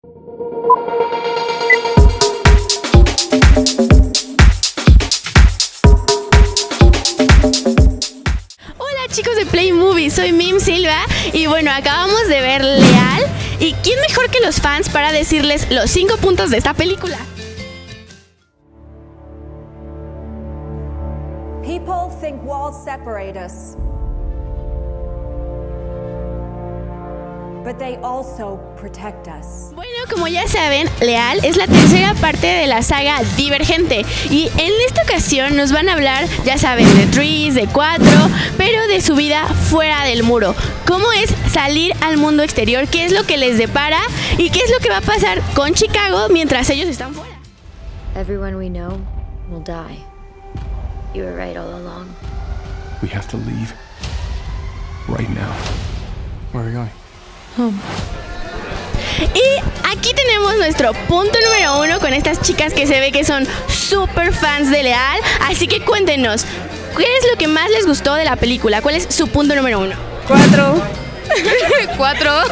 Hola chicos de Play Movie, soy Mim Silva y bueno, acabamos de ver Leal. ¿Y quién mejor que los fans para decirles los 5 puntos de esta película? People think walls separate us. But they also protect us. Bueno, como ya saben, Leal es la tercera parte de la saga Divergente y en esta ocasión nos van a hablar, ya saben, de Trees, de Cuatro, pero de su vida fuera del muro. ¿Cómo es salir al mundo exterior? ¿Qué es lo que les depara? ¿Y qué es lo que va a pasar con Chicago mientras ellos están fuera? Everyone we know will die. You were right all along. We have to leave. Right now. Where are we going? Y aquí tenemos nuestro punto número uno con estas chicas que se ve que son super fans de Leal. Así que cuéntenos, ¿qué es lo que más les gustó de la película? ¿Cuál es su punto número uno? Cuatro. Cuatro.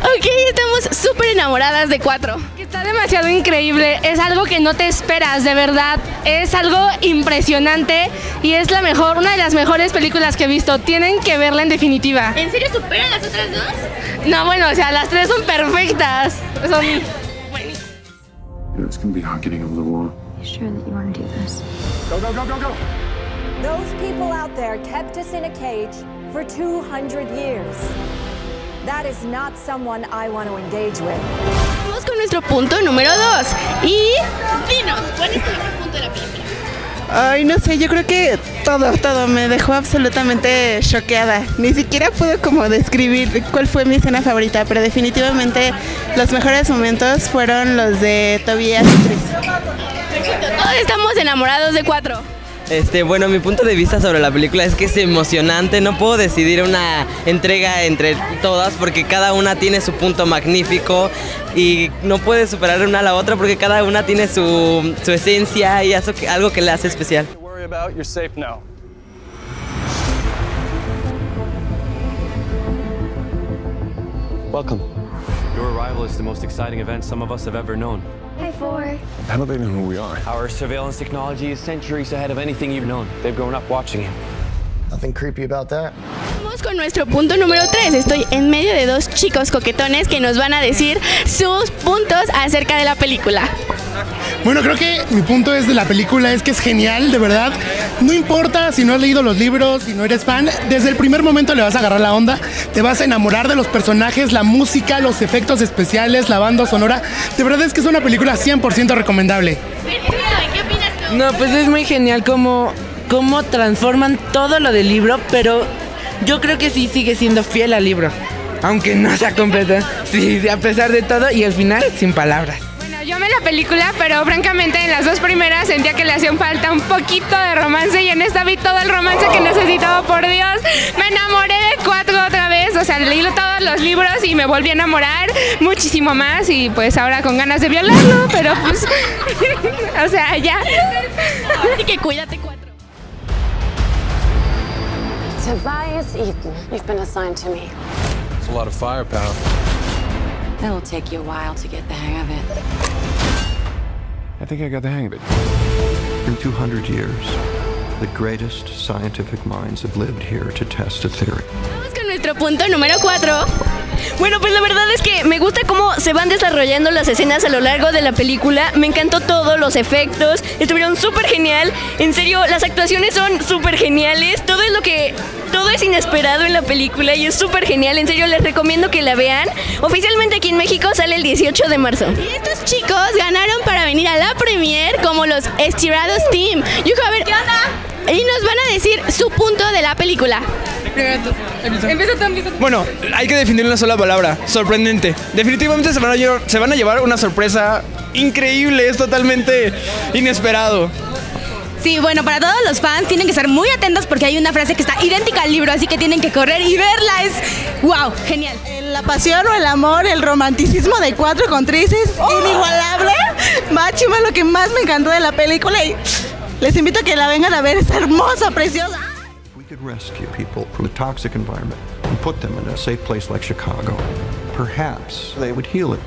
Ok, estamos súper enamoradas de cuatro. Está demasiado increíble. Es algo que no te esperas, de verdad. Es algo impresionante y es la mejor, una de las mejores películas que he visto. Tienen que verla en definitiva. ¿En serio superan las otras dos? No, bueno, o sea, las tres son perfectas. Son It's gonna be hard getting over the wall. You sure that you want to do this? Go, go, go, go, go! Those people out there kept us in a cage for 200 years. That is not someone I want to engage with. Vamos con nuestro punto número dos. Y dinos, ¿cuál es tu mejor punto de la película? Ay, no sé, yo creo que todo, todo me dejó absolutamente choqueada. Ni siquiera puedo como describir cuál fue mi escena favorita, pero definitivamente los mejores momentos fueron los de Tobias y Tris. Todos estamos enamorados de cuatro. Este, bueno, mi punto de vista sobre la película es que es emocionante. No puedo decidir una entrega entre todas porque cada una tiene su punto magnífico y no puede superar una a la otra porque cada una tiene su, su esencia y eso algo que la hace especial. Welcome. Your arrival is the most exciting event some of us have ever known. Hi, Four. How do they know who we are? Our surveillance technology is centuries ahead of anything you've known. They've grown up watching you. Nothing creepy about that. Vamos con nuestro punto número 3. Estoy en medio de dos chicos coquetones que nos van a decir sus puntos acerca de la película. Bueno, creo que mi punto es de la película es que es genial, de verdad. No importa si no has leído los libros, si no eres fan, desde el primer momento le vas a agarrar la onda, te vas a enamorar de los personajes, la música, los efectos especiales, la banda sonora. De verdad es que es una película 100% recomendable. No, pues es muy genial cómo, cómo transforman todo lo del libro, pero yo creo que sí sigue siendo fiel al libro. Aunque no sea completa. Sí, a pesar de todo y al final sin palabras. Yo amé la película, pero francamente en las dos primeras sentía que le hacían falta un poquito de romance y en esta vi todo el romance que necesitaba, por Dios. Me enamoré de cuatro otra vez, o sea, leí todos los libros y me volví a enamorar muchísimo más y pues ahora con ganas de violarlo, pero pues, o sea, ya. Así que cuídate cuatro. Tobias Eaton, you've been assigned to me. It's a lot of firepower. It'll take you a while to get the hang of it. I think I got the hang of it. In 200 years, the greatest scientific minds have lived here to test a theory. Vamos con nuestro punto número 4. Bueno, pues la verdad es que me gusta cómo se van desarrollando las escenas a lo largo de la película. Me encantó todo, los efectos, estuvieron súper genial. En serio, las actuaciones son súper geniales. Todo es lo que. Todo es inesperado en la película y es súper genial. En serio, les recomiendo que la vean. Oficialmente aquí en México sale el 18 de marzo. Y estos chicos ganaron para venir a la premier como los estirados team. Yujo, a ver, ¿qué onda? Y nos van a decir su punto de la película. Empieza tú, empieza tú. Bueno, hay que definir una sola palabra, sorprendente. Definitivamente se van a llevar, se van a llevar una sorpresa increíble, es totalmente inesperado. Sí, bueno, para todos los fans tienen que estar muy atentos porque hay una frase que está idéntica al libro, así que tienen que correr y verla. Es wow, genial. La pasión o el amor, el romanticismo de cuatro con Tris es inigualable. Máximo lo que más me encantó de la película y les invito a que la vengan a ver, es hermosa, preciosa. We could rescue people from a toxic environment and put them in a safe place like Chicago. Perhaps they would heal it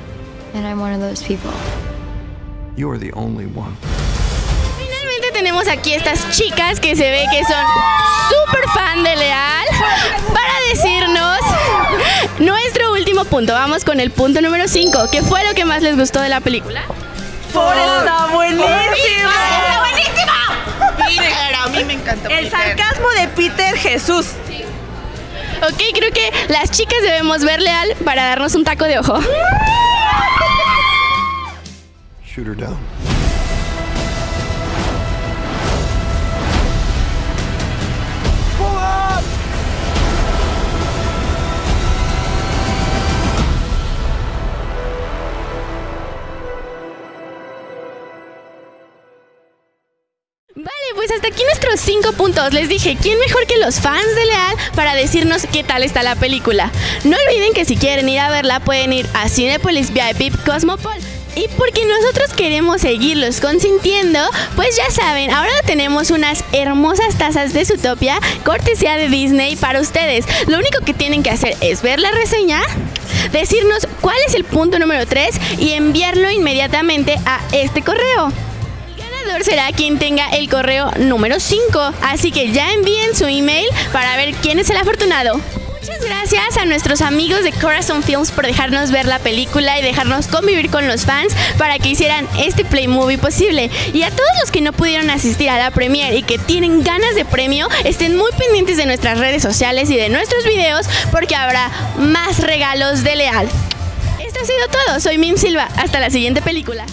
And I'm one of those people. You are the only one. Finalmente tenemos aquí estas chicas que se ve que son súper fan de Leal para decirnos nuestro último punto. Vamos con el punto número 5. ¿Qué fue lo que más les gustó de la película? Por está buenísimo. Creo que las chicas debemos ver Leal para darnos un taco de ojo. Shoot her down. Hasta aquí nuestros cinco puntos. Les dije, ¿quién mejor que los fans de Leal para decirnos qué tal está la película? No olviden que si quieren ir a verla pueden ir a Cinepolis VIP Cosmopol. Y porque nosotros queremos seguirlos consintiendo, pues ya saben, ahora tenemos unas hermosas tazas de Zootopia, cortesía de Disney para ustedes. Lo único que tienen que hacer es ver la reseña, decirnos cuál es el punto número 3 y enviarlo inmediatamente a este correo ganador será quien tenga el correo número 5. Así que ya envíen su email para ver quién es el afortunado. Muchas gracias a nuestros amigos de Corazon Films por dejarnos ver la película y dejarnos convivir con los fans para que hicieran este Play Movie posible. Y a todos los que no pudieron asistir a la premiere y que tienen ganas de premio, estén muy pendientes de nuestras redes sociales y de nuestros videos porque habrá más regalos de Leal. Esto ha sido todo, soy Mim Silva, hasta la siguiente película.